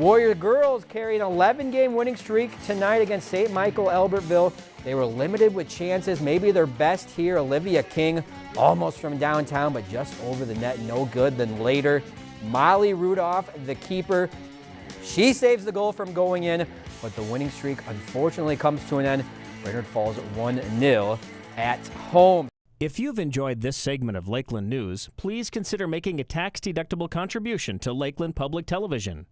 Warrior girls carry an 11 game winning streak tonight against St. Michael Albertville. They were limited with chances, maybe their best here. Olivia King almost from downtown, but just over the net, no good. Then later, Molly Rudolph, the keeper, she saves the goal from going in, but the winning streak unfortunately comes to an end. Brainerd falls 1-0 at home. If you've enjoyed this segment of Lakeland News, please consider making a tax-deductible contribution to Lakeland Public Television.